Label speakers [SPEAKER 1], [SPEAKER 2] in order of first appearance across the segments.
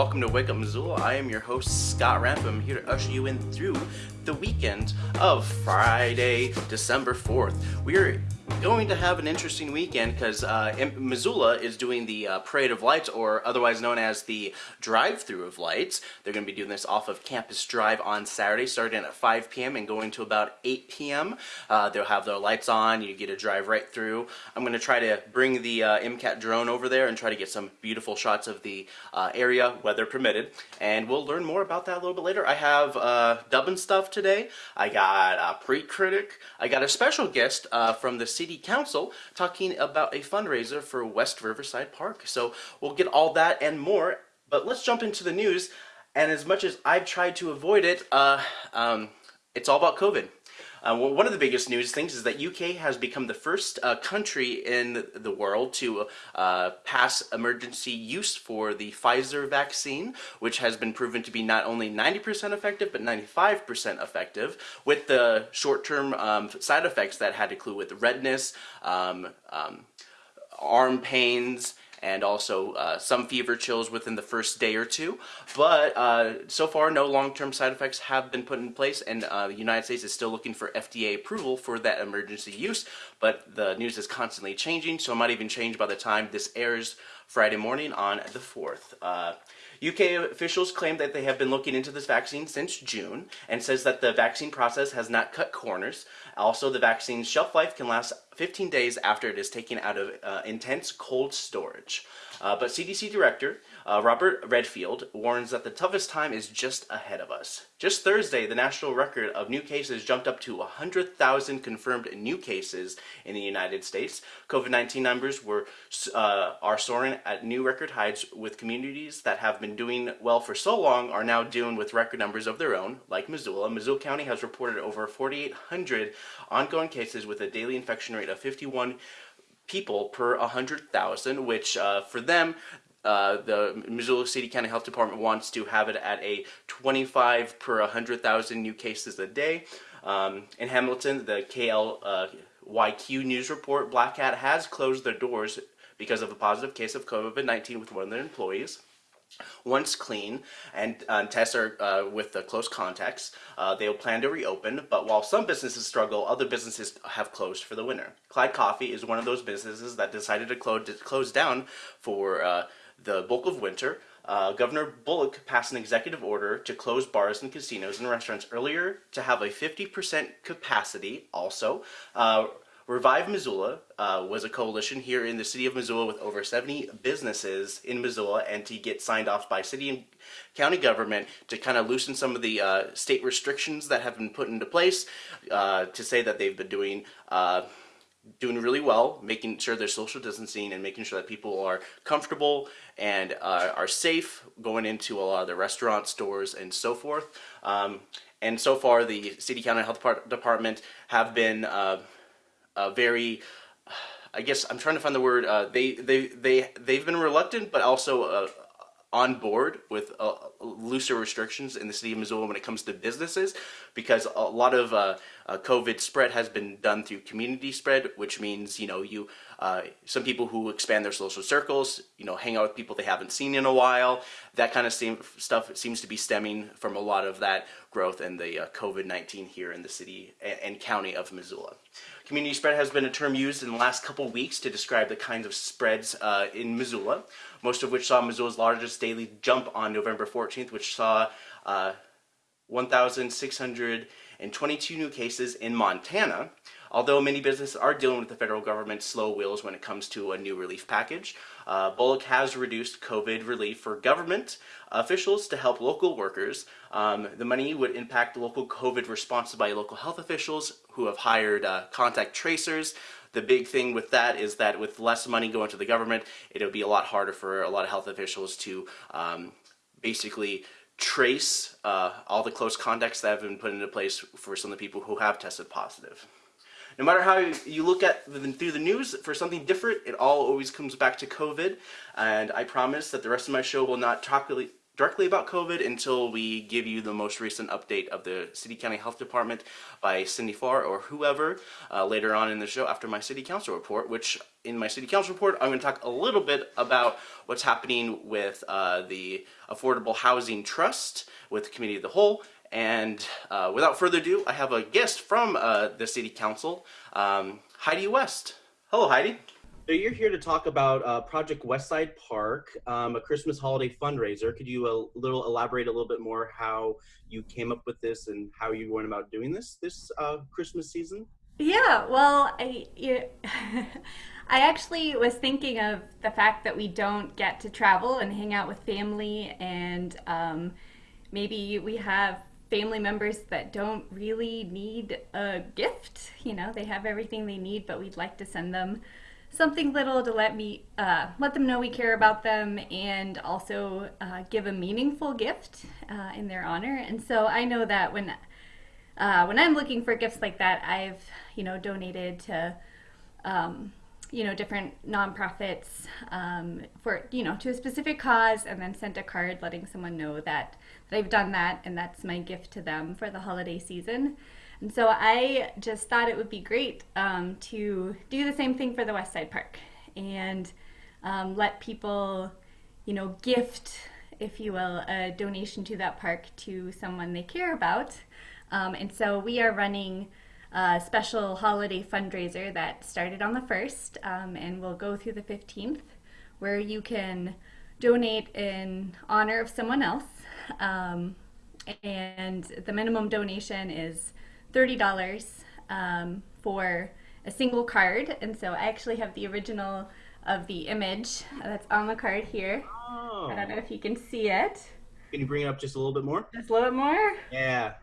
[SPEAKER 1] welcome to Wake Up Missoula. I am your host, Scott Ramp. Here to usher you in through the weekend of Friday, December 4th. We are going to have an interesting weekend because uh, Missoula is doing the uh, Parade of Lights, or otherwise known as the Drive-Through of Lights. They're going to be doing this off of Campus Drive on Saturday, starting at 5 p.m. and going to about 8 p.m. Uh, they'll have their lights on. You get to drive right through. I'm going to try to bring the uh, MCAT drone over there and try to get some beautiful shots of the uh, area, weather permitted. And we'll learn more about that a little bit later. I have uh, dubbing stuff today. I got a pre-critic. I got a special guest from the City Council talking about a fundraiser for West Riverside Park. So we'll get all that and more, but let's jump into the news. And as much as I've tried to avoid it, uh, um, it's all about COVID. Uh, one of the biggest news things is that UK has become the first uh, country in the world to uh, pass emergency use for the Pfizer vaccine, which has been proven to be not only 90% effective, but 95% effective, with the short-term um, side effects that had to do with redness, um, um, arm pains, and also uh, some fever chills within the first day or two. But uh, so far, no long-term side effects have been put in place, and uh, the United States is still looking for FDA approval for that emergency use. But the news is constantly changing, so it might even change by the time this airs Friday morning on the 4th. UK officials claim that they have been looking into this vaccine since June and says that the vaccine process has not cut corners. Also, the vaccine's shelf life can last 15 days after it is taken out of uh, intense cold storage. Uh, but CDC Director uh, Robert Redfield warns that the toughest time is just ahead of us. Just Thursday, the national record of new cases jumped up to 100,000 confirmed new cases in the United States. COVID-19 numbers were uh, are soaring at new record heights with communities that have been doing well for so long are now dealing with record numbers of their own, like Missoula. Missoula County has reported over 4,800 ongoing cases with a daily infection rate of 51 people per 100,000, which uh, for them, uh, the Missoula City County Health Department wants to have it at a 25 per 100,000 new cases a day. Um, in Hamilton, the KLYQ uh, news report, Black Hat has closed their doors because of a positive case of COVID-19 with one of their employees. Once clean and uh, tests are uh, with the close contacts, uh, they'll plan to reopen, but while some businesses struggle, other businesses have closed for the winter. Clyde Coffee is one of those businesses that decided to close, close down for uh, the bulk of winter, uh, Governor Bullock passed an executive order to close bars and casinos and restaurants earlier to have a 50% capacity also. Uh, Revive Missoula uh, was a coalition here in the city of Missoula with over 70 businesses in Missoula and to get signed off by city and county government to kind of loosen some of the uh, state restrictions that have been put into place uh, to say that they've been doing uh, doing really well, making sure there's social distancing and making sure that people are comfortable and uh, are safe going into a lot of the restaurants, stores and so forth. Um, and so far, the City County Health Department have been uh, very, I guess I'm trying to find the word. Uh, they they they they've been reluctant, but also on board with uh, looser restrictions in the city of Missoula when it comes to businesses because a lot of uh, uh, COVID spread has been done through community spread, which means, you know, you uh, some people who expand their social circles, you know, hang out with people they haven't seen in a while. That kind of stuff seems to be stemming from a lot of that growth in the uh, COVID-19 here in the city and county of Missoula. Community spread has been a term used in the last couple weeks to describe the kinds of spreads uh, in Missoula, most of which saw Missoula's largest daily jump on November 14th, which saw uh, 1,622 new cases in Montana, Although many businesses are dealing with the federal government's slow wheels when it comes to a new relief package, uh, Bullock has reduced COVID relief for government officials to help local workers. Um, the money would impact local COVID responses by local health officials who have hired uh, contact tracers. The big thing with that is that with less money going to the government, it'll be a lot harder for a lot of health officials to um, basically trace uh, all the close contacts that have been put into place for some of the people who have tested positive. No matter how you look at the, through the news for something different, it all always comes back to COVID. And I promise that the rest of my show will not talk, directly about COVID until we give you the most recent update of the City County Health Department by Cindy Farr or whoever uh, later on in the show after my City Council report, which in my City Council report, I'm going to talk a little bit about what's happening with uh, the Affordable Housing Trust with the Committee of the Whole. And uh, without further ado, I have a guest from uh, the City Council, um, Heidi West. Hello, Heidi. So you're here to talk about uh, Project Westside Park, um, a Christmas holiday fundraiser. Could you a little elaborate a little bit more how you came up with this and how you went about doing this this uh, Christmas season?
[SPEAKER 2] Yeah, well, I you, I actually was thinking of the fact that we don't get to travel and hang out with family, and um, maybe we have family members that don't really need a gift. You know, they have everything they need, but we'd like to send them something little to let me uh, let them know we care about them and also uh, give a meaningful gift uh, in their honor. And so I know that when uh, when I'm looking for gifts like that, I've you know donated to um, you know different nonprofits um, for you know to a specific cause, and then sent a card letting someone know that, that I've done that, and that's my gift to them for the holiday season. And so I just thought it would be great um, to do the same thing for the West Side Park and um, let people, you know, gift, if you will, a donation to that park to someone they care about. Um, and so we are running a special holiday fundraiser that started on the 1st um, and will go through the 15th, where you can donate in honor of someone else. Um, and the minimum donation is $30 um, for a single card. And so I actually have the original of the image that's on the card here. Oh. I don't know if you can see it.
[SPEAKER 1] Can you bring it up just a little bit more?
[SPEAKER 2] Just a little bit more?
[SPEAKER 1] Yeah.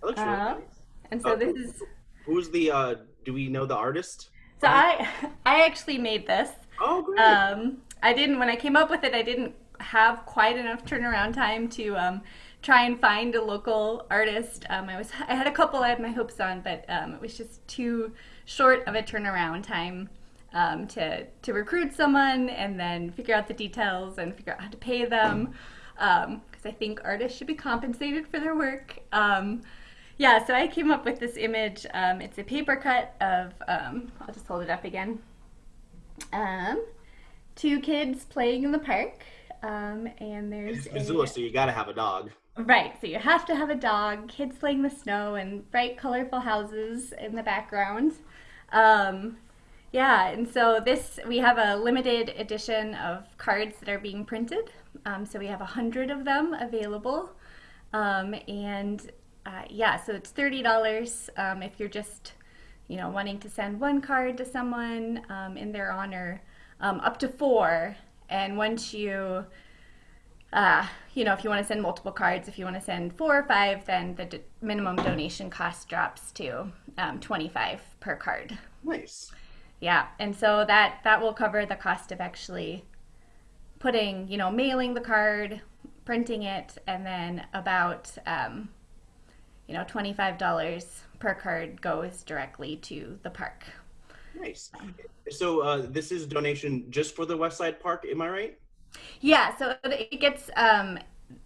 [SPEAKER 1] That looks really uh, nice.
[SPEAKER 2] And so uh, this is...
[SPEAKER 1] Who's the, uh, do we know the artist?
[SPEAKER 2] So I, I actually made this.
[SPEAKER 1] Oh, great.
[SPEAKER 2] Um, I didn't, when I came up with it, I didn't have quite enough turnaround time to um, try and find a local artist. Um, I was I had a couple I had my hopes on, but um, it was just too short of a turnaround time um, to to recruit someone and then figure out the details and figure out how to pay them because um, I think artists should be compensated for their work. Um, yeah, so I came up with this image. It's a paper cut of I'll just hold it up again. two kids playing in the park. Um, and there's
[SPEAKER 1] it's Missoula, a, so you gotta have a dog.
[SPEAKER 2] Right, so you have to have a dog, kids playing in the snow, and bright, colorful houses in the background. Um, yeah, and so this, we have a limited edition of cards that are being printed. Um, so we have a hundred of them available. Um, and uh, yeah, so it's $30 um, if you're just, you know, wanting to send one card to someone um, in their honor, um, up to four. And once you uh, you know, if you want to send multiple cards, if you want to send four or five, then the minimum donation cost drops to um, 25 per card.
[SPEAKER 1] Nice.
[SPEAKER 2] Yeah, and so that that will cover the cost of actually putting, you know, mailing the card, printing it, and then about, um, you know, $25 per card goes directly to the park.
[SPEAKER 1] Nice. So uh, this is donation just for the West Side Park, am I right?
[SPEAKER 2] Yeah, so it gets um,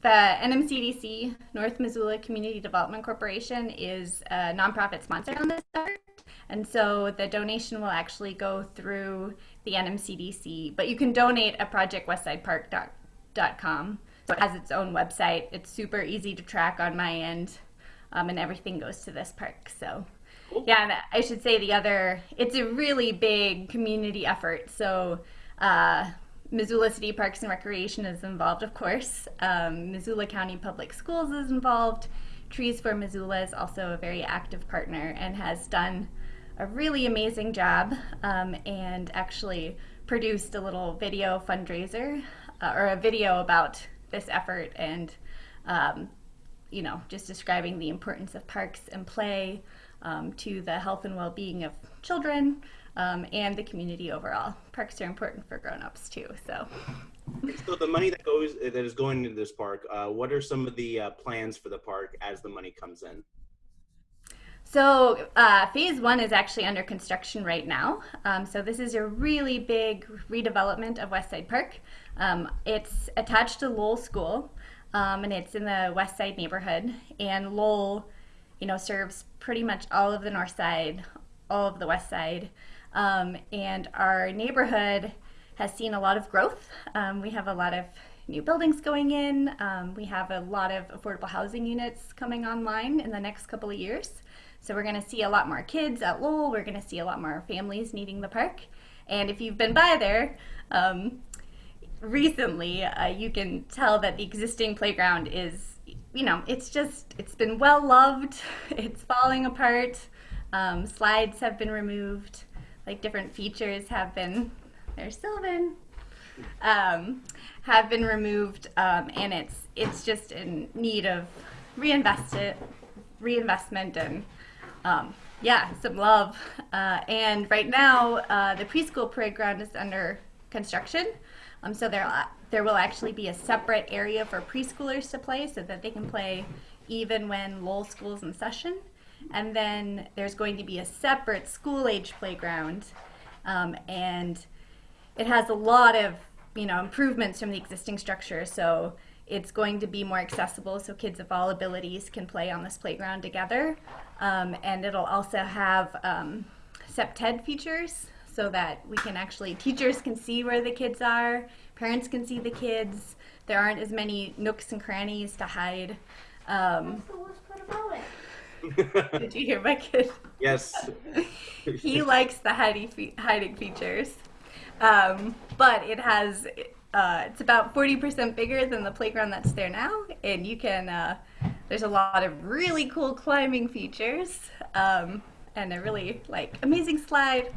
[SPEAKER 2] the NMCDC, North Missoula Community Development Corporation, is a nonprofit sponsor on this effort. And so the donation will actually go through the NMCDC, but you can donate at projectwestsidepark.com. So it has its own website. It's super easy to track on my end, um, and everything goes to this park. So, yeah, I should say the other, it's a really big community effort. So, uh, Missoula City Parks and Recreation is involved, of course. Um, Missoula County Public Schools is involved. Trees for Missoula is also a very active partner and has done a really amazing job um, and actually produced a little video fundraiser uh, or a video about this effort and um, you know just describing the importance of parks and play um, to the health and well-being of children um, and the community overall. Parks are important for grown-ups too. So.
[SPEAKER 1] So the money that goes that is going into this park, uh, what are some of the uh, plans for the park as the money comes in?
[SPEAKER 2] So uh, phase one is actually under construction right now. Um, so this is a really big redevelopment of Westside Park. Um, it's attached to Lowell School. um, and it's in the West Side neighborhood. And Lowell, you know, serves pretty much all of the North Side, all of the West Side, um, and our neighborhood has seen a lot of growth. Um, we have a lot of new buildings going in. Um, we have a lot of affordable housing units coming online in the next couple of years. So we're going to see a lot more kids at Lowell. We're going to see a lot more families needing the park. And if you've been by there um, recently, uh, you can tell that the existing playground is, you know, it's just, it's been well loved. It's falling apart. Um, slides have been removed. Like different features have been, there's Sylvan, um, have been removed, um, and it's it's just in need of reinvested reinvestment and um, yeah, some love. Uh, and right now, uh, the preschool playground is under construction, um, so there there will actually be a separate area for preschoolers to play, so that they can play even when Lowell school's in session. And then there's going to be a separate school age playground, um, and it has a lot of you know improvements from the existing structure. So it's going to be more accessible, so kids of all abilities can play on this playground together. Um, and it'll also have um, CPTED features so that we can actually teachers can see where the kids are, parents can see the kids. There aren't as many nooks and crannies to hide. Um,
[SPEAKER 3] That's the worst part about it.
[SPEAKER 2] did you hear my kid?
[SPEAKER 4] Yes.
[SPEAKER 2] he likes the hiding, fe- hiding features. Um, but it has, uh, it's about 40% bigger than the playground that's there now. And you can, uh, there's a lot of really cool climbing features um, and a really like amazing slide.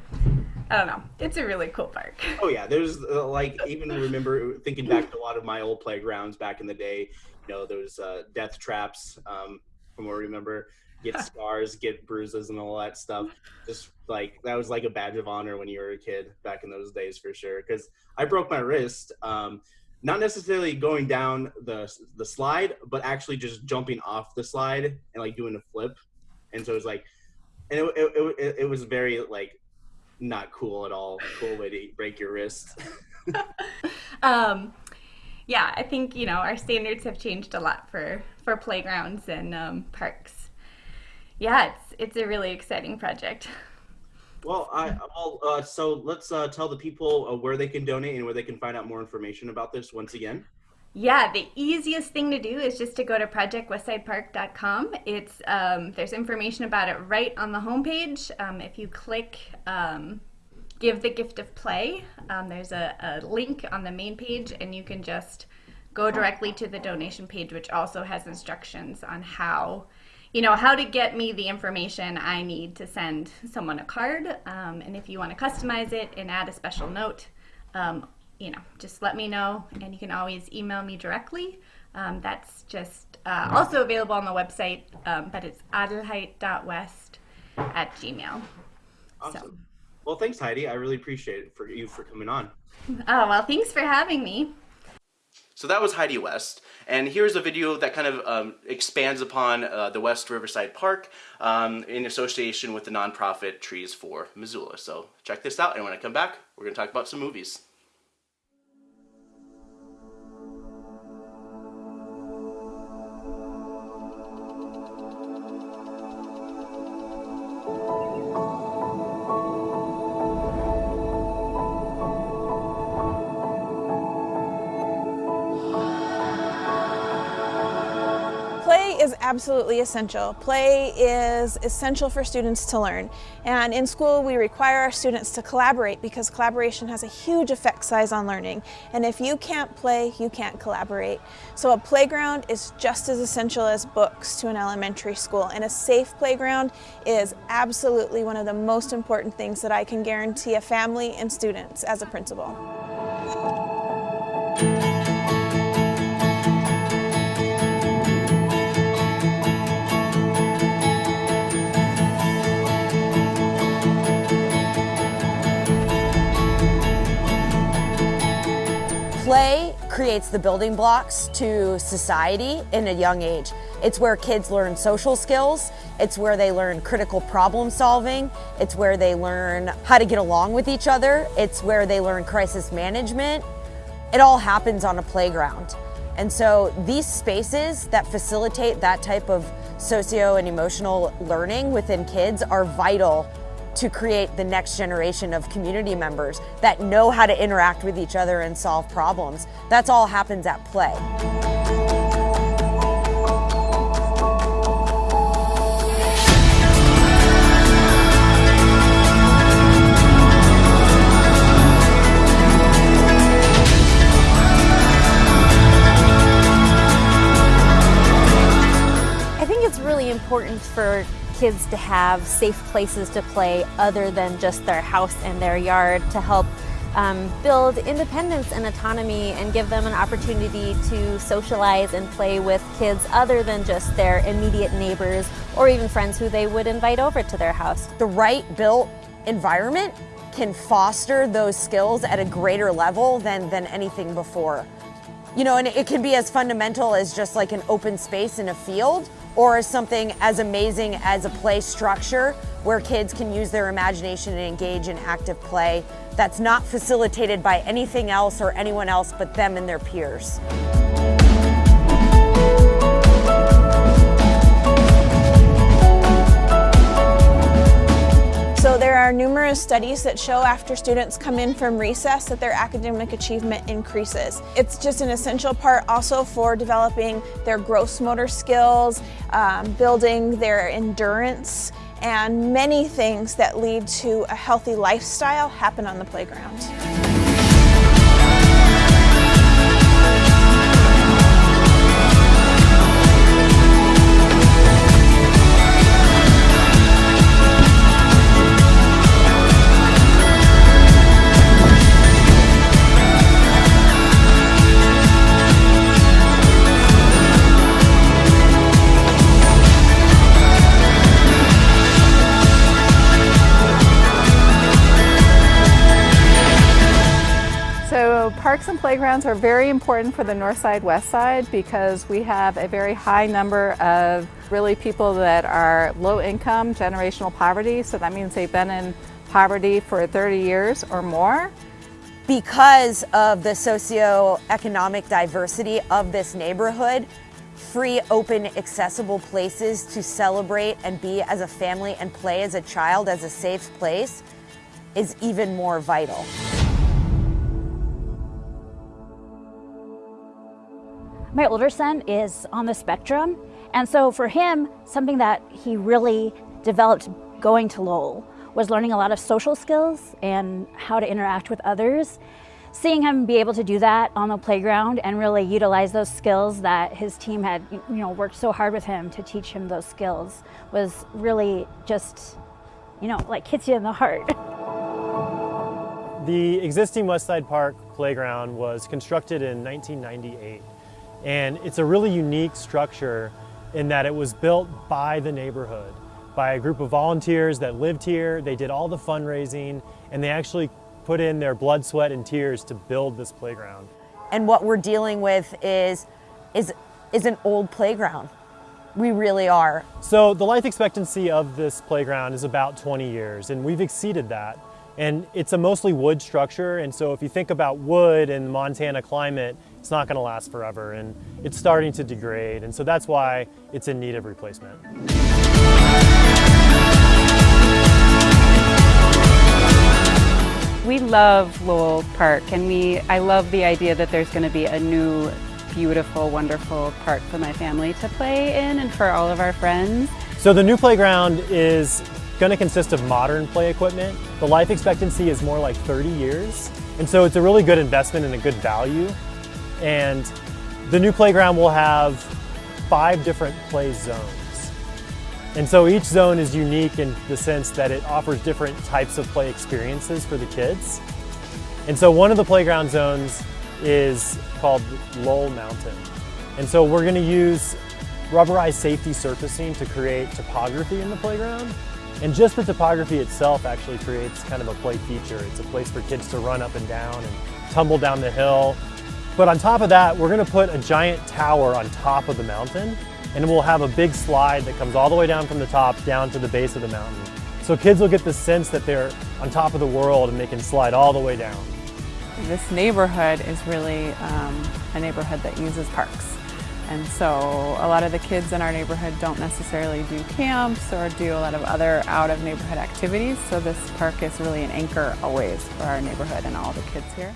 [SPEAKER 2] I don't know. It's a really cool park.
[SPEAKER 4] Oh yeah, there's uh, like even remember thinking back to a lot of my old playgrounds back in the day. You know those uh, death traps um, from what I remember. Get scars, get bruises, and all that stuff. Just like that was like a badge of honor when you were a kid back in those days for sure. Because I broke my wrist, um, not necessarily going down the the slide, but actually just jumping off the slide and like doing a flip. And so it was like, and it it, it, it was very like not cool at all. Cool way to break your wrist.
[SPEAKER 2] um, yeah, I think you know our standards have changed a lot for for playgrounds and um, parks. Yeah, it's it's a really exciting project.
[SPEAKER 4] Well, I well, uh, so let's uh, tell the people uh, where they can donate and where they can find out more information about this. Once again,
[SPEAKER 2] Yeah, the easiest thing to do is just to go to projectwestsidepark.com. It's um, there's information about it right on the homepage. Um, if you click um, "Give the Gift of Play," um, there's a, a link on the main page, and you can just go directly to the donation page, which also has instructions on how, you know, how to get me the information I need to send someone a card. Um, and if you want to customize it and add a special note, um, you know, just let me know, and you can always email me directly. Um, that's just uh, also available on the website, um, but it's adelheid.west at gmail.
[SPEAKER 4] awesome. Well, thanks, Heidi. I really appreciate it for you for coming on.
[SPEAKER 2] Oh, well, thanks for having me.
[SPEAKER 1] So that was Heidi West, and here's a video that kind of um, expands upon uh, the West Riverside Park um, in association with the nonprofit Trees for Missoula. So check this out, and when I come back, we're going to talk about some movies.
[SPEAKER 5] Absolutely essential. Play is essential for students to learn. And in school, we require our students to collaborate because collaboration has a huge effect size on learning. And if you can't play, you can't collaborate. So a playground is just as essential as books to an elementary school. And a safe playground is absolutely one of the most important things that I can guarantee a family and students as a principal.
[SPEAKER 6] Play creates the building blocks to society in a young age. It's where kids learn social skills, it's where they learn critical problem solving, it's where they learn how to get along with each other, it's where they learn crisis management. It all happens on a playground. And so these spaces that facilitate that type of socio and emotional learning within kids are vital to create the next generation of community members that know how to interact with each other and solve problems. That's all happens at play.
[SPEAKER 7] I think it's really important for kids to have safe places to play other than just their house and their yard to help um, build independence and autonomy and give them an opportunity to socialize and play with kids other than just their immediate neighbors or even friends who they would invite over to their house.
[SPEAKER 6] The right built environment can foster those skills at a greater level than, than anything before. You know, and it can be as fundamental as just like an open space in a field or as something as amazing as a play structure where kids can use their imagination and engage in active play that's not facilitated by anything else or anyone else but them and their peers.
[SPEAKER 5] Numerous studies that show after students come in from recess that their academic achievement increases. It's just an essential part also for developing their gross motor skills, um, building their endurance, and many things that lead to a healthy lifestyle happen on the playground.
[SPEAKER 8] Parks and playgrounds are very important for the north side, west side because we have a very high number of really people that are low income, generational poverty. So that means they've been in poverty for 30 years or more.
[SPEAKER 6] Because of the socioeconomic diversity of this neighborhood, free, open, accessible places to celebrate and be as a family and play as a child as a safe place is even more vital.
[SPEAKER 9] My older son is on the spectrum, and so for him, something that he really developed going to Lowell was learning a lot of social skills and how to interact with others. Seeing him be able to do that on the playground and really utilize those skills that his team had, you know, worked so hard with him to teach him those skills was really just, you know, like hits you in the heart.
[SPEAKER 10] The existing Westside Park playground was constructed in 1998. And it's a really unique structure in that it was built by the neighborhood, by a group of volunteers that lived here. They did all the fundraising and they actually put in their blood, sweat, and tears to build this playground.
[SPEAKER 6] And what we're dealing with is, is, is an old playground. We really are.
[SPEAKER 10] So the life expectancy of this playground is about 20 years and we've exceeded that. And it's a mostly wood structure and so if you think about wood and Montana climate, it's not going to last forever and it's starting to degrade and so that's why it's in need of replacement.
[SPEAKER 11] We love Lowell Park and we I love the idea that there's going to be a new beautiful wonderful park for my family to play in and for all of our friends.
[SPEAKER 10] So the new playground is going to consist of modern play equipment. The life expectancy is more like 30 years and so it's a really good investment and a good value and the new playground will have five different play zones. And so each zone is unique in the sense that it offers different types of play experiences for the kids. And so one of the playground zones is called Lowell Mountain. And so we're going to use rubberized safety surfacing to create topography in the playground. And just the topography itself actually creates kind of a play feature. It's a place for kids to run up and down and tumble down the hill. But on top of that, we're gonna put a giant tower on top of the mountain and we'll have a big slide that comes all the way down from the top down to the base of the mountain. So kids will get the sense that they're on top of the world and they can slide all the way down.
[SPEAKER 8] this neighborhood is really um, a neighborhood that uses parks. And so a lot of the kids in our neighborhood don't necessarily do camps or do a lot of other out of neighborhood activities. So this park is really an anchor always for our neighborhood and all the kids here.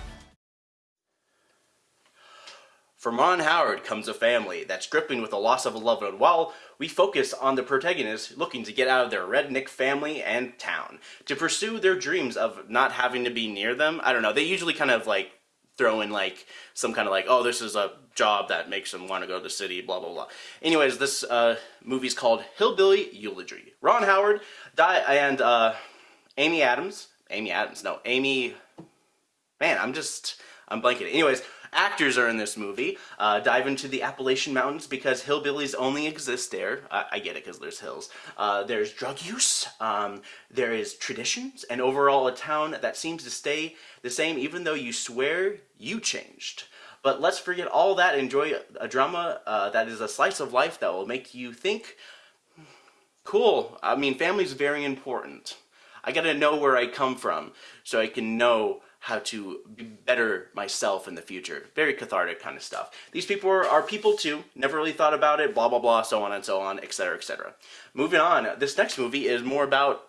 [SPEAKER 1] From Ron Howard comes a family that's gripping with the loss of a loved one while we focus on the protagonist looking to get out of their redneck family and town to pursue their dreams of not having to be near them. I don't know. They usually kind of like throw in like some kind of like, oh, this is a job that makes them want to go to the city, blah, blah, blah. Anyways, this uh, movie's called Hillbilly Eulogy. Ron Howard and uh, Amy Adams. Amy Adams, no, Amy. Man, I'm just, I'm blanking. Anyways, actors are in this movie. Uh, dive into the Appalachian Mountains because hillbillies only exist there. I, get it because there's hills. Uh, there's drug use. Um, there is traditions, and overall a town that seems to stay the same even though you swear you changed. But let's forget all that enjoy a drama uh, that is a slice of life that will make you think, cool, I mean, family's very important. I gotta know where I come from so I can know how to be better myself in the future. Very cathartic kind of stuff. These people are, are, people too, never really thought about it, blah, blah, blah, so on and so on, etc., etc. Moving on, this next movie is more about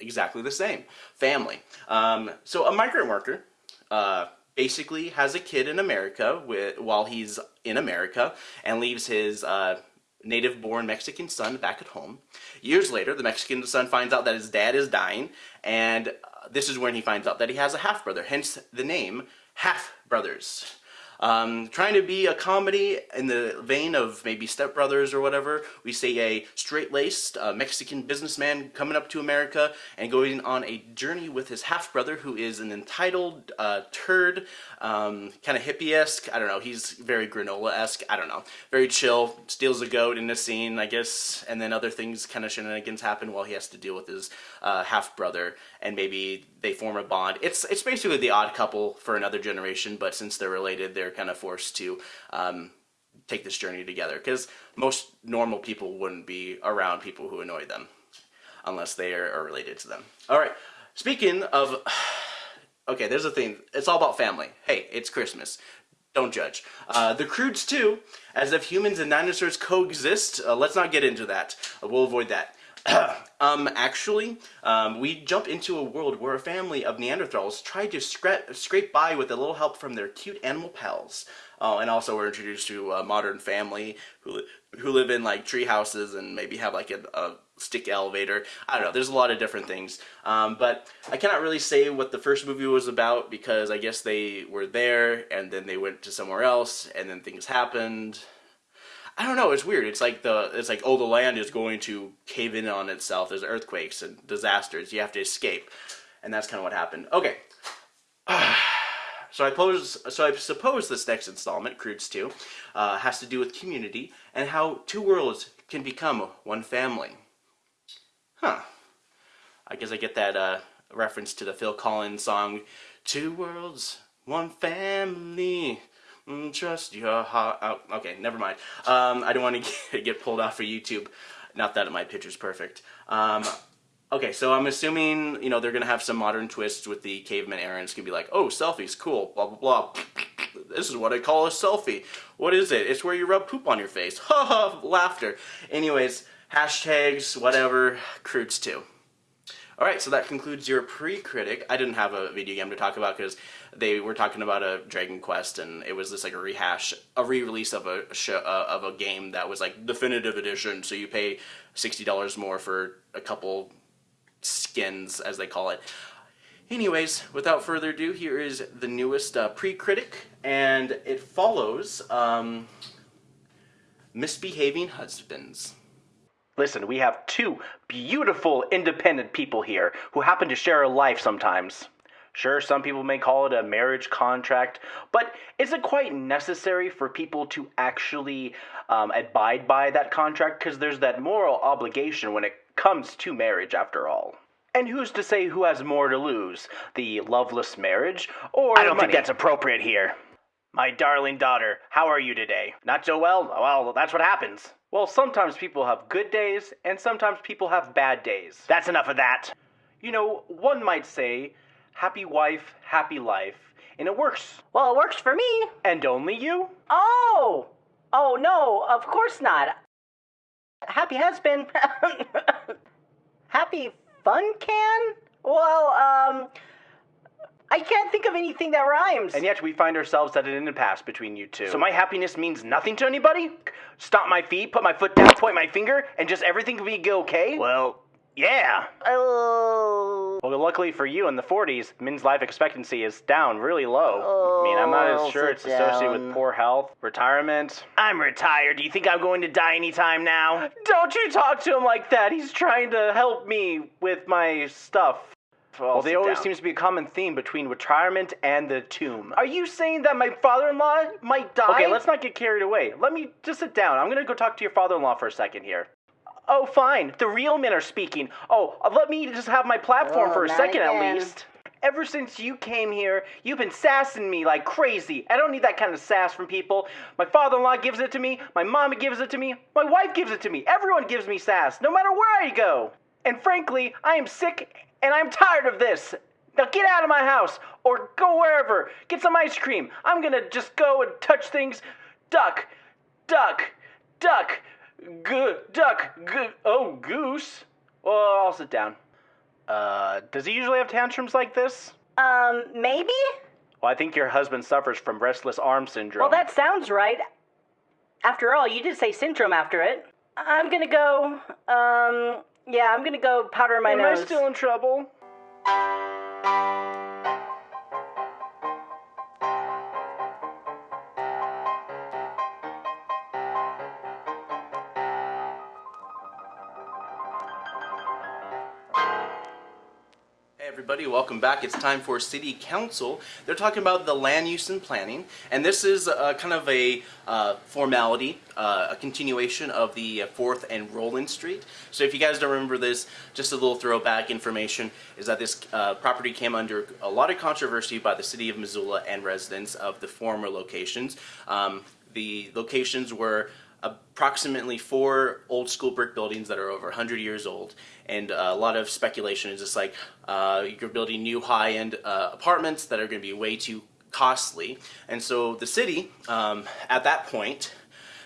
[SPEAKER 1] exactly the same. Family. Um, so a migrant worker, uh, basically has a kid in America with, while he's in America and leaves his uh, native-born Mexican son back at home. Years later, the Mexican son finds out that his dad is dying, and this is when he finds out that he has a half-brother, hence the name Half Brothers. Um, trying to be a comedy in the vein of maybe Step Brothers or whatever. We see a straight-laced uh, Mexican businessman coming up to America and going on a journey with his half-brother who is an entitled uh, turd, um, kind of hippie-esque. I don't know. He's very granola-esque. I don't know. Very chill. Steals a goat in a scene, I guess, and then other things kind of shenanigans happen while he has to deal with his uh, half-brother and maybe they form a bond. It's it's basically the odd couple for another generation, but since they're related, they're kind of forced to um, take this journey together. Because most normal people wouldn't be around people who annoy them, unless they are, are related to them. All right. Speaking of, okay, there's a thing. It's all about family. Hey, it's Christmas. Don't judge. Uh, the Croods too, as if humans and dinosaurs coexist. Uh, let's not get into that. we'll avoid that. um, actually, um, we jump into a world where a family of Neanderthals tried to scra scrape by with a little help from their cute animal pals. Oh, and also we're introduced to a modern family who, li who live in like tree houses and maybe have like a, a stick elevator. I don't know, there's a lot of different things. Um, but I cannot really say what the first movie was about because I guess they were there and then they went to somewhere else and then things happened. I don't know. It's weird. It's like the it's like oh the land is going to cave in on itself. There's earthquakes and disasters. You have to escape, and that's kind of what happened. Okay. So I pose, so I suppose this next installment, Croods 2, uh, has to do with community and how two worlds can become one family. Huh. I guess I get that uh, reference to the Phil Collins song, Two Worlds, One Family. Trust your heart. Oh, okay, never mind. Um, I don't want to get pulled off for YouTube. Not that my picture's perfect. Um, okay, so I'm assuming, you know, they're going to have some modern twists with the caveman era. It's going to be like, oh, selfies, cool, blah, blah, blah. This is what I call a selfie. What is it? It's where you rub poop on your face. Ha ha, laughter. Anyways, hashtags, whatever, Croods 2. Alright, so that concludes your pre-critic. I didn't have a video game to talk about because they were talking about a Dragon Quest and it was just like a rehash, a re-release of a show, uh, of a game that was like definitive edition, so you pay $60 more for a couple skins, as they call it. Anyways, without further ado, here is the newest uh, pre-critic, and it follows um, Misbehaving Husbands. Listen, we have two beautiful, independent people here who happen to share a life sometimes. Sure, some people may call it a marriage contract, but is it quite necessary for people to actually um, abide by that contract? Because there's that moral obligation when it comes to marriage, after all. And who's to say who has more to lose? The loveless marriage, or
[SPEAKER 12] I don't
[SPEAKER 1] money?
[SPEAKER 12] think that's appropriate here. My darling daughter, how are you today? Not so well? Well, that's what happens.
[SPEAKER 1] Well, sometimes people have good days, and sometimes people have bad days.
[SPEAKER 12] That's enough of that.
[SPEAKER 1] You know, one might say, happy wife, happy life,
[SPEAKER 12] and it works.
[SPEAKER 13] Well, it works for me.
[SPEAKER 12] And only you?
[SPEAKER 13] Oh! Oh, no, of course not. Happy has been. Happy Fun Can? Well, um. I can't think of anything that rhymes.
[SPEAKER 12] And yet we find ourselves at an impasse between you two. So my happiness means nothing to anybody? Stomp my feet, put my foot down, point my finger, and just everything will be okay? Well, yeah.
[SPEAKER 13] Oh.
[SPEAKER 12] Well, luckily for you, in the 40s, men's life expectancy is down really low. I mean, I'm not
[SPEAKER 13] Oh,
[SPEAKER 12] as sure
[SPEAKER 13] sit
[SPEAKER 12] it's associated
[SPEAKER 13] down.
[SPEAKER 12] with poor health, retirement. I'm retired. Do you think I'm going to die anytime now? Don't you talk to him like that. He's trying to help me with my stuff. Well, there always seems to be a common theme between retirement and the tomb. Are you saying that my father-in-law might die? Okay, let's not get carried away. Let me just sit down. I'm gonna go talk to your father-in-law for a second here. Oh, fine. The real men are speaking. Oh, uh, let me just have my platform
[SPEAKER 13] Oh,
[SPEAKER 12] for a second
[SPEAKER 13] again.
[SPEAKER 12] at least. Ever since you came here, you've been sassing me like crazy. I don't need that kind of sass from people. My father in law gives it to me, my mama gives it to me, my wife gives it to me. Everyone gives me sass, no matter where I go. And frankly, I am sick and I'm tired of this. Now get out of my house or go wherever. Get some ice cream. I'm gonna just go and touch things. Duck, duck, duck, goo, duck, goo. Oh, goose. Well, I'll sit down. Uh, does he usually have tantrums like this?
[SPEAKER 13] Um, maybe?
[SPEAKER 12] Well, I think your husband suffers from restless arm syndrome.
[SPEAKER 13] Well, that sounds right. After all, you did say syndrome after it. I'm gonna go. Um, yeah, I'm gonna go powder my
[SPEAKER 12] Am
[SPEAKER 13] nose.
[SPEAKER 12] Am I still in trouble?
[SPEAKER 1] Everybody, welcome back. It's time for City Council. They're talking about the land use and planning, and this is uh, kind of a uh, formality, uh, a continuation of the uh, 4th and Roland Street. So if you guys don't remember this, just a little throwback information is that this uh, property came under a lot of controversy by the city of Missoula and residents of the former locations. Um, the locations were approximately four old school brick buildings that are over 100 years old. And uh, a lot of speculation is just like uh, you're building new high-end uh, apartments that are going to be way too costly. And so the city um, at that point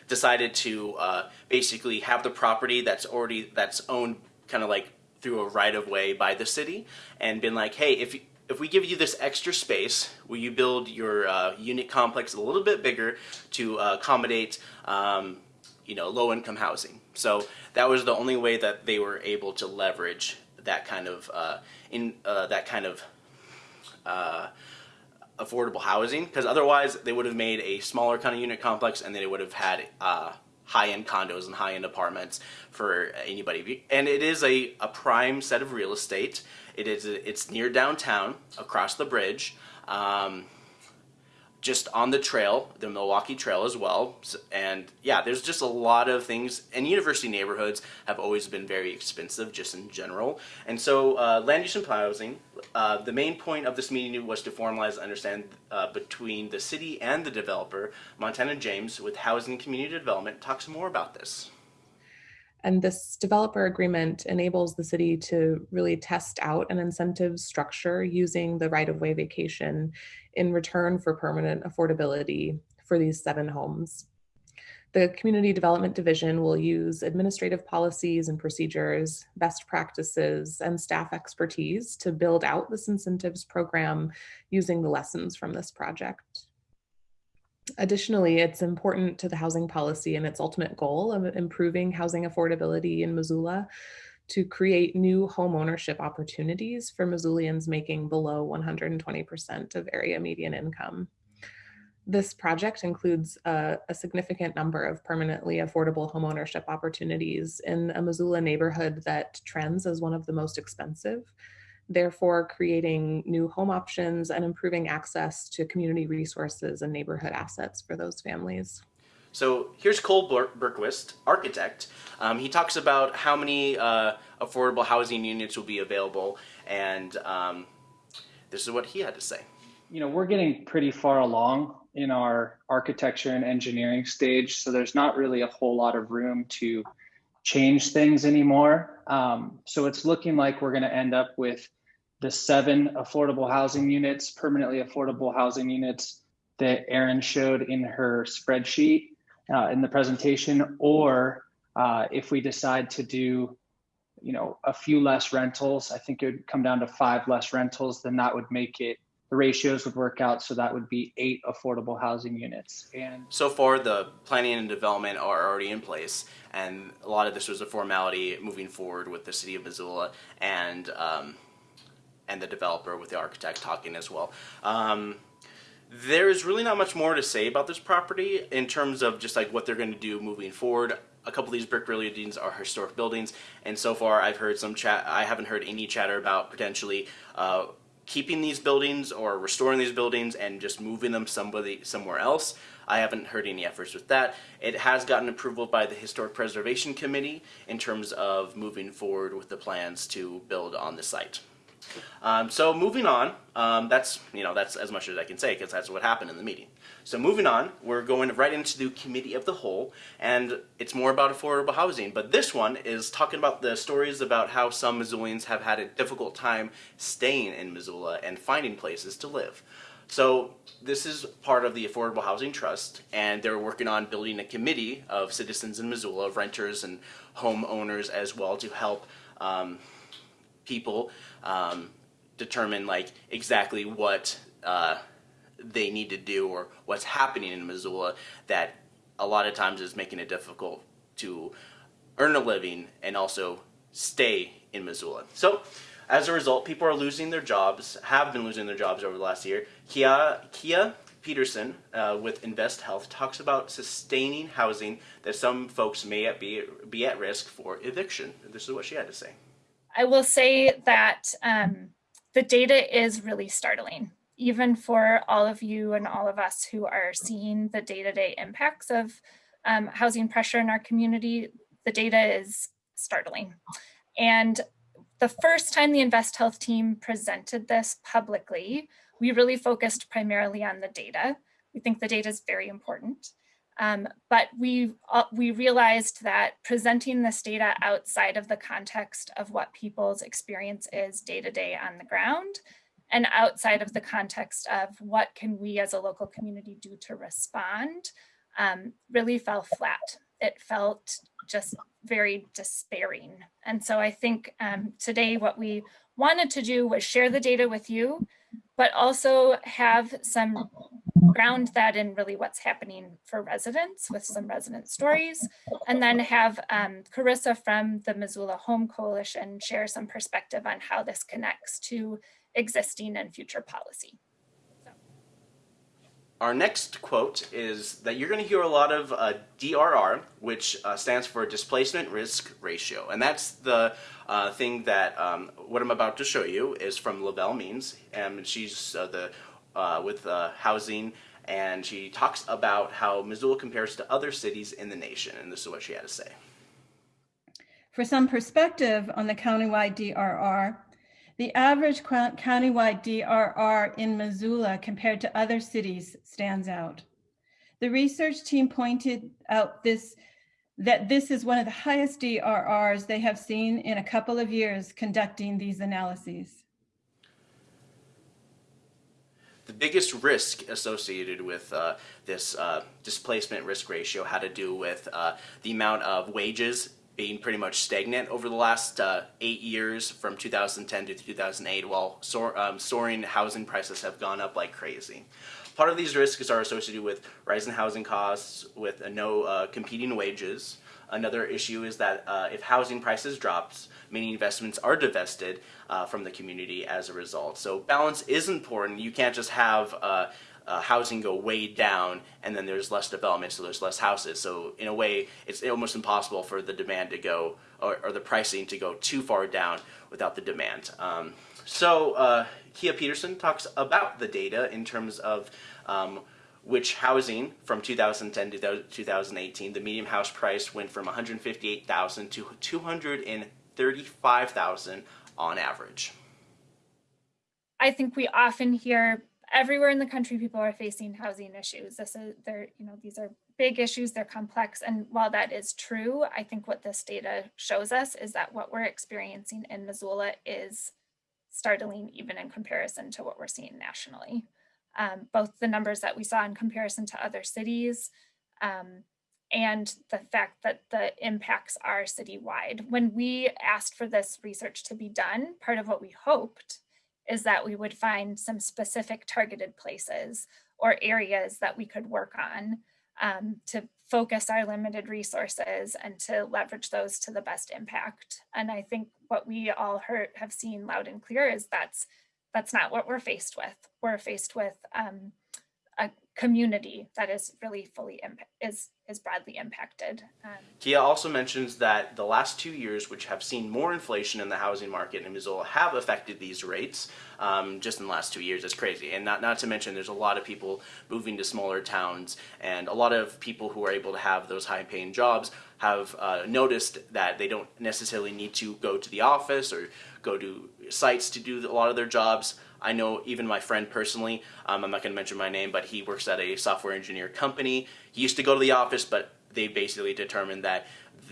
[SPEAKER 1] decided to uh, basically have the property that's already that's owned kind of like through a right of way by the city and been like hey if you, if we give you this extra space, will you build your uh, unit complex a little bit bigger to uh, accommodate, um, you know, low-income housing? So that was the only way that they were able to leverage that kind of uh, in uh, that kind of uh, affordable housing, because otherwise they would have made a smaller kind of unit complex, and then they would have had uh, high-end condos and high-end apartments for anybody. And it is a, a prime set of real estate. It is it's near downtown, across the bridge, um, just on the trail, the Milwaukee Trail as well. And yeah, there's just a lot of things. And university neighborhoods have always been very expensive, just in general. And so, uh, land use and housing. Uh, the main point of this meeting was to formalize and understand uh, between the city and the developer, Montana James, with Housing Community Development. talks more about this.
[SPEAKER 14] And this developer agreement enables the city to really test out an incentive structure using the right of way vacation in return for permanent affordability for these seven homes. The Community Development Division will use administrative policies and procedures, best practices, and staff expertise to build out this incentives program using the lessons from this project. Additionally, it's important to the housing policy and its ultimate goal of improving housing affordability in Missoula to create new home ownership opportunities for Missoulians making below 120% of area median income. This project includes a, a significant number of permanently affordable homeownership opportunities in a Missoula neighborhood that trends as one of the most expensive, therefore creating new home options and improving access to community resources and neighborhood assets for those families.
[SPEAKER 1] So here's Cole Ber- Berquist, architect. Um, he talks about how many uh, affordable housing units will be available, and um, this is what he had to say.
[SPEAKER 15] you know, we're getting pretty far along in our architecture and engineering stage, so there's not really a whole lot of room to change things anymore. Um, so it's looking like we're going to end up with the seven affordable housing units, permanently affordable housing units that Erin showed in her spreadsheet uh, in the presentation, or uh, if we decide to do, you know, a few less rentals, I think it would come down to five less rentals, then that would make it the ratios would work out so that would be eight affordable housing units. And
[SPEAKER 1] so far the planning and development are already in place and a lot of this was a formality moving forward with the city of missoula and um, and the developer with the architect talking as well. Um, there's really not much more to say about this property in terms of just like what they're going to do moving forward. A couple of these brick buildings are historic buildings and so far i've heard some chat i haven't heard any chatter about potentially uh, keeping these buildings or restoring these buildings and just moving them somebody somewhere else. I haven't heard any efforts with that. It has gotten approval by the Historic Preservation Committee in terms of moving forward with the plans to build on the site. Um, so moving on, um, that's you know that's as much as I can say because that's what happened in the meeting. So moving on, we're going right into the committee of the whole, and it's more about affordable housing. But this one is talking about the stories about how some Missoulians have had a difficult time staying in Missoula and finding places to live. So this is part of the Affordable Housing Trust, and they're working on building a committee of citizens in Missoula, renters and homeowners as well, to help um, people um, determine like exactly what uh, they need to do or what's happening in Missoula that a lot of times is making it difficult to earn a living and also stay in Missoula. So as a result, people are losing their jobs, have been losing their jobs over the last year. Kia, Kia Peterson uh, with Invest Health talks about sustaining housing that some folks may be, be at risk for eviction. This is what she had to say.
[SPEAKER 16] I will say that um, the data is really startling, even for all of you and all of us who are seeing the day-to-day impacts of um, housing pressure in our community, the data is startling. And the first time the Invest Health team presented this publicly, we really focused primarily on the data. We think the data is very important. Um, but we, uh, we realized that presenting this data outside of the context of what people's experience is day to day on the ground and outside of the context of what can we as a local community do to respond um, really fell flat. It felt just very despairing. And so I think um, today what we wanted to do was share the data with you, but also have some ground that in really what's happening for residents with some resident stories, and then have um, Carissa from the Missoula Home Coalition share some perspective on how this connects to existing and future policy.
[SPEAKER 1] Our next quote is that you're going to hear a lot of uh, DRR, which uh, stands for displacement risk ratio. And that's the uh, thing that um, what I'm about to show you is from Lavelle Means. And she's uh, the uh, with uh, housing and she talks about how Missoula compares to other cities in the nation. And this is what she had to say.
[SPEAKER 17] For some perspective on the countywide DRR, the average countywide DRR in Missoula compared to other cities stands out. The research team pointed out this that this is one of the highest DRRs they have seen in a couple of years conducting these analyses.
[SPEAKER 1] The biggest risk associated with uh, this uh, displacement risk ratio had to do with uh, the amount of wages being pretty much stagnant over the last uh, eight years from 2010 to 2008 while soar, um, soaring housing prices have gone up like crazy. Part of these risks are associated with rising housing costs with no uh, competing wages. Another issue is that uh, if housing prices drops, many investments are divested uh, from the community as a result. So balance is important. You can't just have uh, housing go way down and then there's less development so there's less houses. So in a way it's almost impossible for the demand to go or, or the pricing to go too far down without the demand. Um, so uh, Kia Peterson talks about the data in terms of um, which housing from 2010 to 2018 the median house price went from 158,000 to 235,000 on average.
[SPEAKER 16] I think we often hear everywhere in the country people are facing housing issues this is they're you know these are big issues they're complex and while that is true i think what this data shows us is that what we're experiencing in missoula is startling even in comparison to what we're seeing nationally. Um, both the numbers that we saw in comparison to other cities um, and the fact that the impacts are citywide. When we asked for this research to be done, part of what we hoped is that we would find some specific targeted places or areas that we could work on um, to focus our limited resources and to leverage those to the best impact. And I think what we all heard have seen loud and clear is that's that's not what we're faced with. We're faced with um, a community that is really fully is is broadly impacted. Um,
[SPEAKER 1] Kia also mentions that the last two years, which have seen more inflation in the housing market in Missoula, have affected these rates. Um, just in the last two years, it's crazy. And not not to mention, there's a lot of people moving to smaller towns, and a lot of people who are able to have those high-paying jobs have uh, noticed that they don't necessarily need to go to the office or go to sites to do a lot of their jobs. I know even my friend personally, um, I'm not going to mention my name, but he works at a software engineer company. He used to go to the office, but they basically determined that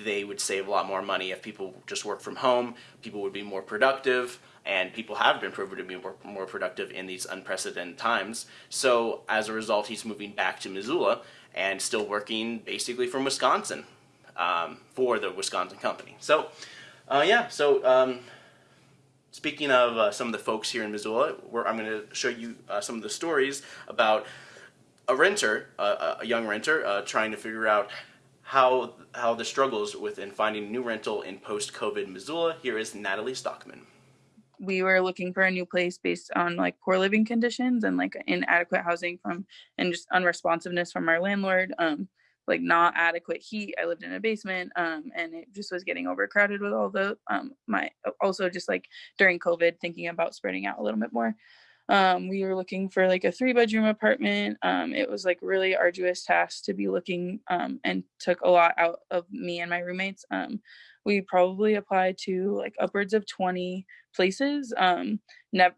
[SPEAKER 1] they would save a lot more money if people just work from home. People would be more productive, and people have been proven to be more, more productive in these unprecedented times. So as a result, he's moving back to Missoula and still working basically from Wisconsin um, for the Wisconsin company. So uh, yeah, so um, Speaking of uh, some of the folks here in Missoula, where I'm going to show you uh, some of the stories about a renter, uh, a young renter, uh, trying to figure out how how the struggles within finding a new rental in post-COVID Missoula. Here is Natalie Stockman.
[SPEAKER 18] We were looking for a new place based on like poor living conditions and like inadequate housing from and just unresponsiveness from our landlord. Um, like not adequate heat. I lived in a basement, um, and it just was getting overcrowded with all the um, my also just like during COVID, thinking about spreading out a little bit more. Um, we were looking for like a three bedroom apartment. Um, it was like really arduous task to be looking um, and took a lot out of me and my roommates. Um, we probably applied to like upwards of 20 places. Um,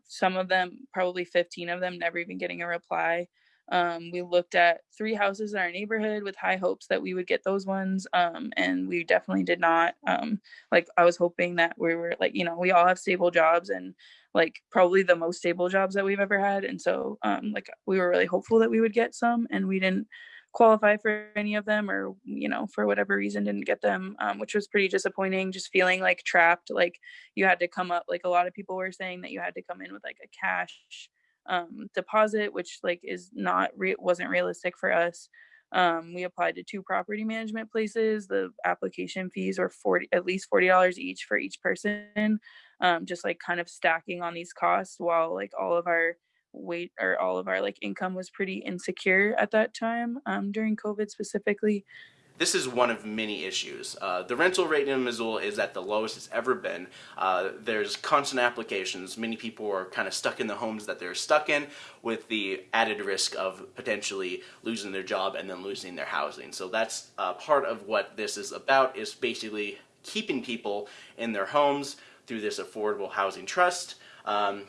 [SPEAKER 18] some of them, probably 15 of them, never even getting a reply. Um, we looked at three houses in our neighborhood with high hopes that we would get those ones. Um, and we definitely did not. Um, like I was hoping that we were like, you know, we all have stable jobs and like probably the most stable jobs that we've ever had. And so um, like we were really hopeful that we would get some and we didn't qualify for any of them or you know for whatever reason didn't get them um, which was pretty disappointing just feeling like trapped like you had to come up like a lot of people were saying that you had to come in with like a cash um, deposit, which like is not re- wasn't realistic for us. Um, we applied to two property management places. The application fees were forty at least forty dollars each for each person. Um, just like kind of stacking on these costs while like all of our weight or all of our like income was pretty insecure at that time um, during COVID specifically
[SPEAKER 1] this is one of many issues. Uh, the rental rate in Missoula is at the lowest it's ever been. Uh, there's constant applications. Many people are kind of stuck in the homes that they're stuck in with the added risk of potentially losing their job and then losing their housing. So that's uh, part of what this is about is basically keeping people in their homes through this affordable housing trust. Um,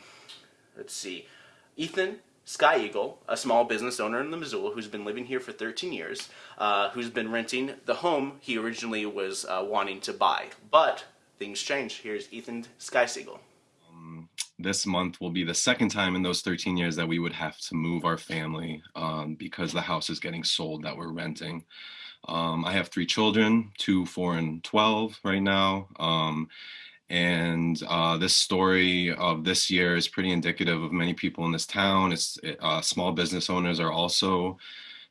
[SPEAKER 1] let's see. Ethan Sky Eagle, a small business owner in the Missoula who's been living here for 13 years, uh, who's been renting the home he originally was uh, wanting to buy. But things change. Here's Ethan Sky Siegel.
[SPEAKER 19] Um, this month will be the second time in those 13 years that we would have to move our family um, because the house is getting sold that we're renting. Um, I have three children, two, four, and 12 right now. And uh, this story of this year is pretty indicative of many people in this town. It's uh, small business owners are also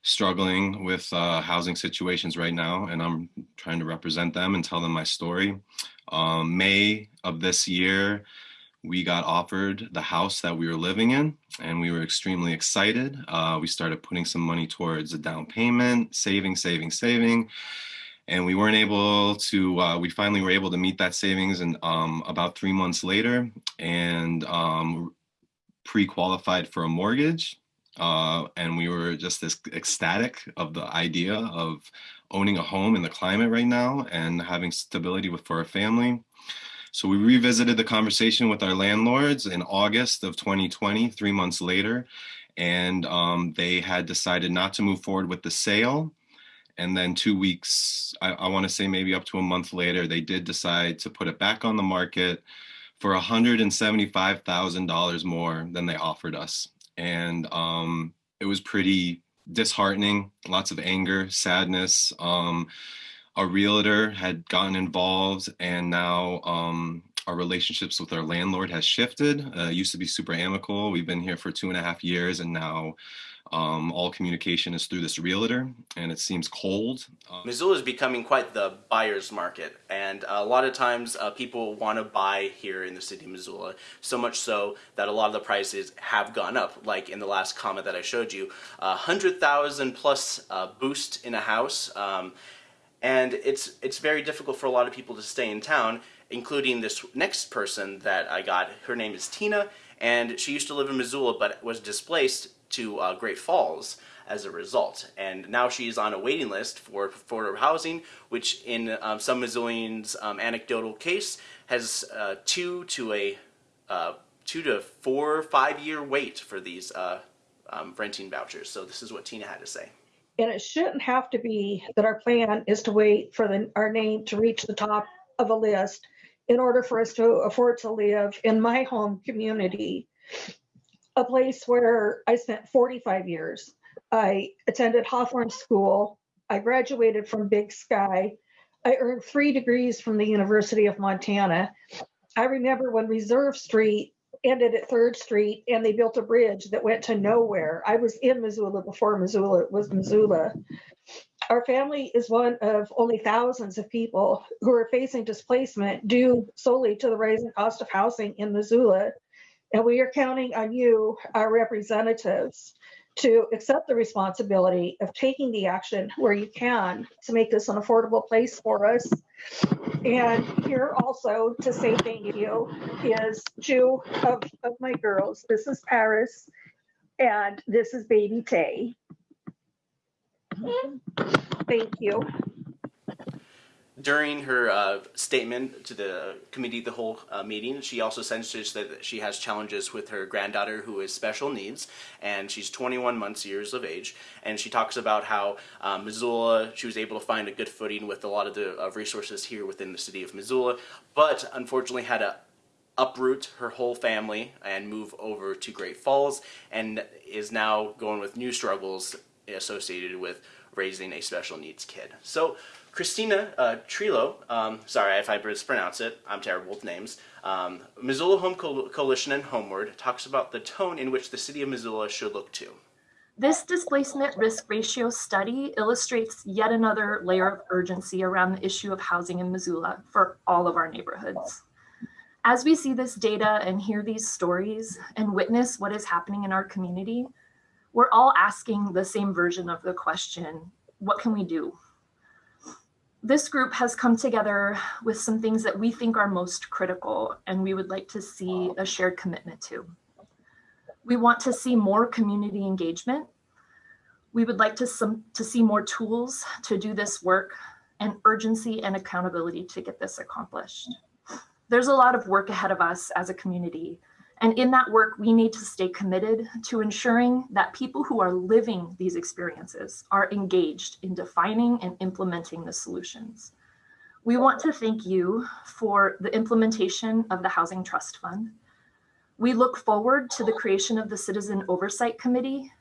[SPEAKER 19] struggling with uh, housing situations right now, and I'm trying to represent them and tell them my story. Um, May of this year, we got offered the house that we were living in, and we were extremely excited. Uh, we started putting some money towards a down payment, saving, saving, saving and we weren't able to uh, we finally were able to meet that savings and um, about three months later and um, pre-qualified for a mortgage uh, and we were just as ecstatic of the idea of owning a home in the climate right now and having stability with for our family. So we revisited the conversation with our landlords in august of 2020 three months later and um, they had decided not to move forward with the sale and then two weeks, I, I want to say maybe up to a month later, they did decide to put it back on the market for $175,000 more than they offered us. And um, it was pretty disheartening, lots of anger, sadness. Um, a realtor had gotten involved and now um, our relationships with our landlord has shifted. Uh, used to be super amicable. We've been here for two and a half years and now um, all communication is through this realtor and it seems cold. Um,
[SPEAKER 1] Missoula is becoming quite the buyer's market, and a lot of times uh, people want to buy here in the city of Missoula, so much so that a lot of the prices have gone up. Like in the last comment that I showed you, uh, 100,000 plus uh, boost in a house, um, and it's, it's very difficult for a lot of people to stay in town, including this next person that I got. Her name is Tina, and she used to live in Missoula but was displaced to uh, Great Falls as a result. And now she's on a waiting list for affordable housing, which in um, some Missoulians' um, anecdotal case has uh, two to a uh, two to four, five year wait for these uh, um, renting vouchers. So this is what Tina had to say.
[SPEAKER 20] And it shouldn't have to be that our plan is to wait for the, our name to reach the top of a list in order for us to afford to live in my home community a place where I spent 45 years. I attended Hawthorne School. I graduated from Big Sky. I earned three degrees from the University of Montana. I remember when Reserve Street ended at Third Street and they built a bridge that went to nowhere. I was in Missoula before Missoula was Missoula. Our family is one of only thousands of people who are facing displacement due solely to the rising cost of housing in Missoula. And we are counting on you, our representatives, to accept the responsibility of taking the action where you can to make this an affordable place for us. And here also to say thank you is two of, of my girls. This is Paris and this is baby Tay. Thank you.
[SPEAKER 1] During her uh, statement to the committee, the whole uh, meeting, she also senses that she has challenges with her granddaughter who has special needs, and she's 21 months years of age. And she talks about how um, Missoula, she was able to find a good footing with a lot of the resources here within the city of Missoula, but unfortunately had to uproot her whole family and move over to Great Falls, and is now going with new struggles associated with raising a special needs kid. So Christina uh, Trilo, um, sorry if I mispronounce it, I'm terrible with names, um, Missoula Home Co Coalition and Homeword talks about the tone in which the city of Missoula should look to.
[SPEAKER 21] This displacement risk ratio study illustrates yet another layer of urgency around the issue of housing in Missoula for all of our neighborhoods. As we see this data and hear these stories and witness what is happening in our community, we're all asking the same version of the question, what can we do? this group has come together with some things that we think are most critical and we would like to see a shared commitment to. We want to see more community engagement. We would like to, some, to see more tools to do this work and urgency and accountability to get this accomplished. There's a lot of work ahead of us as a community and in that work, we need to stay committed to ensuring that people who are living these experiences are engaged in defining and implementing the solutions. We want to thank you for the implementation of the Housing Trust Fund. We look forward to the creation of the Citizen Oversight Committee.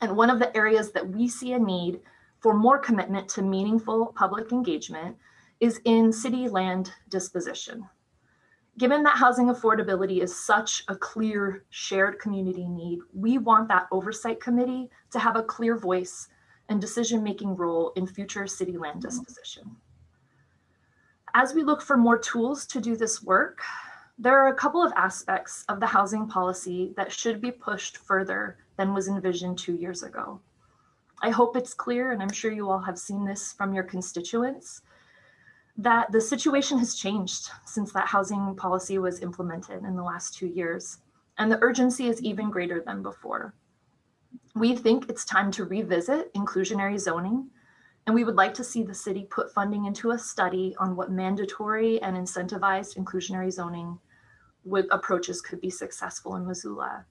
[SPEAKER 21] And one of the areas that we see a need for more commitment to meaningful public engagement is in city land disposition. Given that housing affordability is such a clear shared community need, we want that oversight committee to have a clear voice and decision-making role in future city land mm-hmm. disposition. As we look for more tools to do this work, there are a couple of aspects of the housing policy that should be pushed further than was envisioned two years ago. I hope it's clear, and I'm sure you all have seen this from your constituents, that the situation has changed since that housing policy was implemented in the last two years, and the urgency is even greater than before. We think it's time to revisit inclusionary zoning, and we would like to see the city put funding into a study on what mandatory and incentivized inclusionary zoning would, approaches could be successful in Missoula.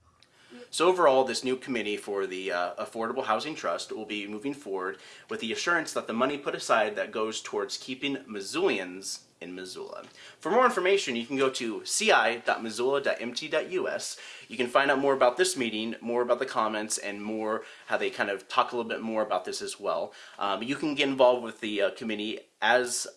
[SPEAKER 1] So overall, this new committee for the uh, Affordable Housing Trust will be moving forward with the assurance that the money put aside that goes towards keeping Missoulians in Missoula. For more information, you can go to ci.missoula.mt.us. You can find out more about this meeting, more about the comments, and more how they kind of talk a little bit more about this as well. Um, you can get involved with the uh, committee as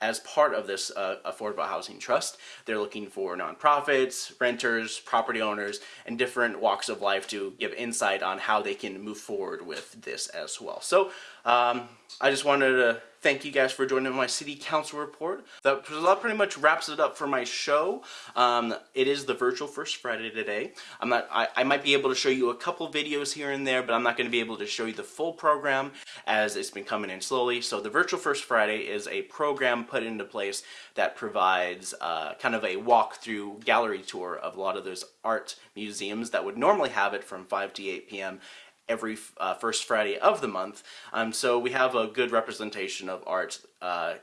[SPEAKER 1] as part of this uh, affordable housing trust. They're looking for nonprofits, renters, property owners, and different walks of life to give insight on how they can move forward with this as well. So um, I just wanted to thank you guys for joining my city council report. That pretty much wraps it up for my show. Um, it is the virtual First Friday today. I'm not. I, I, might be able to show you a couple videos here and there, but I'm not going to be able to show you the full program as it's been coming in slowly. So the virtual First Friday is a program put into place that provides uh, kind of a walk-through gallery tour of a lot of those art museums that would normally have it from 5 to 8 p.m every uh, first Friday of the month. Um, so we have a good representation of art uh,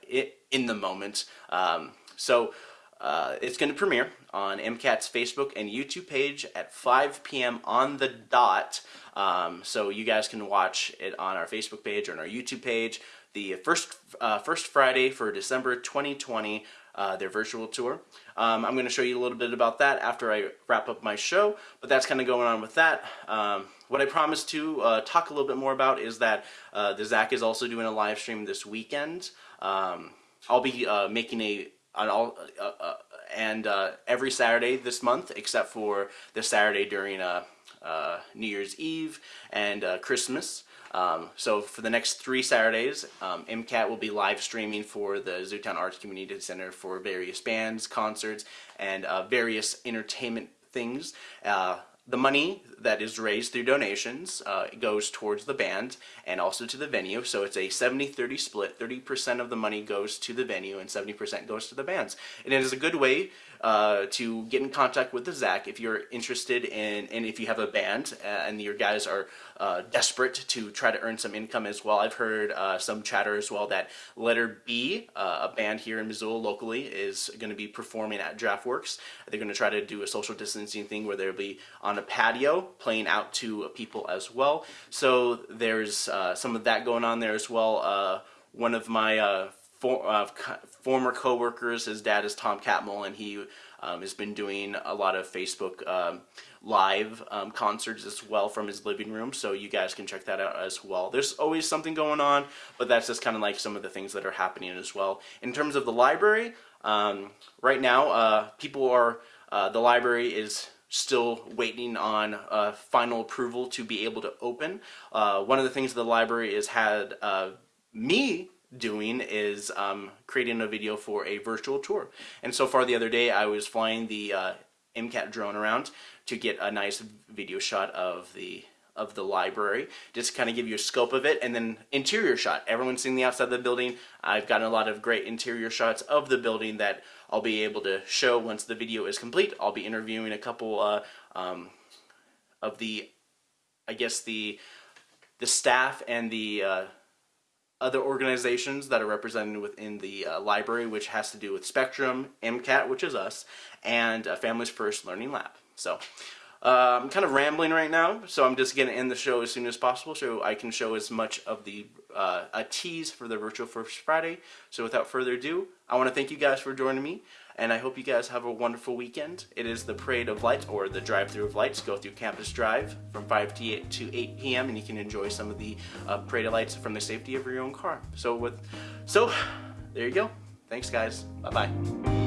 [SPEAKER 1] in the moment. Um, so uh, it's going to premiere on MCAT's Facebook and YouTube page at 5 p.m. on the dot. Um, so you guys can watch it on our Facebook page or on our YouTube page. The first uh, first Friday for December 2020 uh, their virtual tour. Um, I'm going to show you a little bit about that after I wrap up my show, but that's kind of going on with that. Um, what I promised to uh, talk a little bit more about is that uh, the ZACC is also doing a live stream this weekend. Um, I'll be uh, making a an all uh, uh, and every Saturday this month, except for the Saturday during New Year's Eve and Christmas. Um, so for the next three Saturdays, um, MCAT will be live streaming for the Zootown Arts Community Center for various bands, concerts, and uh, various entertainment things. Uh, the money that is raised through donations uh, goes towards the band and also to the venue. So it's a 70-30 split. 30% of the money goes to the venue and 70% goes to the bands. And it is a good way uh, to get in contact with the ZACC if you're interested in, and if you have a band uh, and your guys are uh, desperate to try to earn some income as well. I've heard uh, some chatter as well that Letter B, uh, a band here in Missoula locally, is going to be performing at Draftworks. They're going to try to do a social distancing thing where they'll be on a patio playing out to people as well. So there's uh, some of that going on there as well. one of my for, uh, former co-workers. His dad is Tom Catmull, and he um, has been doing a lot of Facebook um, live um, concerts as well from his living room, so you guys can check that out as well. There's always something going on, but that's just kind of like some of the things that are happening as well. In terms of the library, um, right now, uh, people are, uh, the library is still waiting on uh, final approval to be able to open. Uh, one of the things the library has had uh, me doing is um, creating a video for a virtual tour. And so far the other day I was flying the uh, MCAT drone around to get a nice video shot of the of the library just to kind of give you a scope of it and then interior shot. Everyone's seeing the outside of the building. I've gotten a lot of great interior shots of the building that I'll be able to show once the video is complete. I'll be interviewing a couple uh, um, of the I guess the the staff and the uh, other organizations that are represented within the uh, library, which has to do with Spectrum, MCAT, which is us, and uh, Families First Learning Lab. So uh, I'm kind of rambling right now, so I'm just going to end the show as soon as possible so I can show as much of the uh, a tease for the Virtual First Friday. So without further ado, I want to thank you guys for joining me and I hope you guys have a wonderful weekend. It is the Parade of Lights, or the Drive-Through of Lights, go through Campus Drive from 5 to 8, to 8 p.m., and you can enjoy some of the uh, Parade of Lights from the safety of your own car. So, with, so there you go. Thanks, guys. Bye-bye.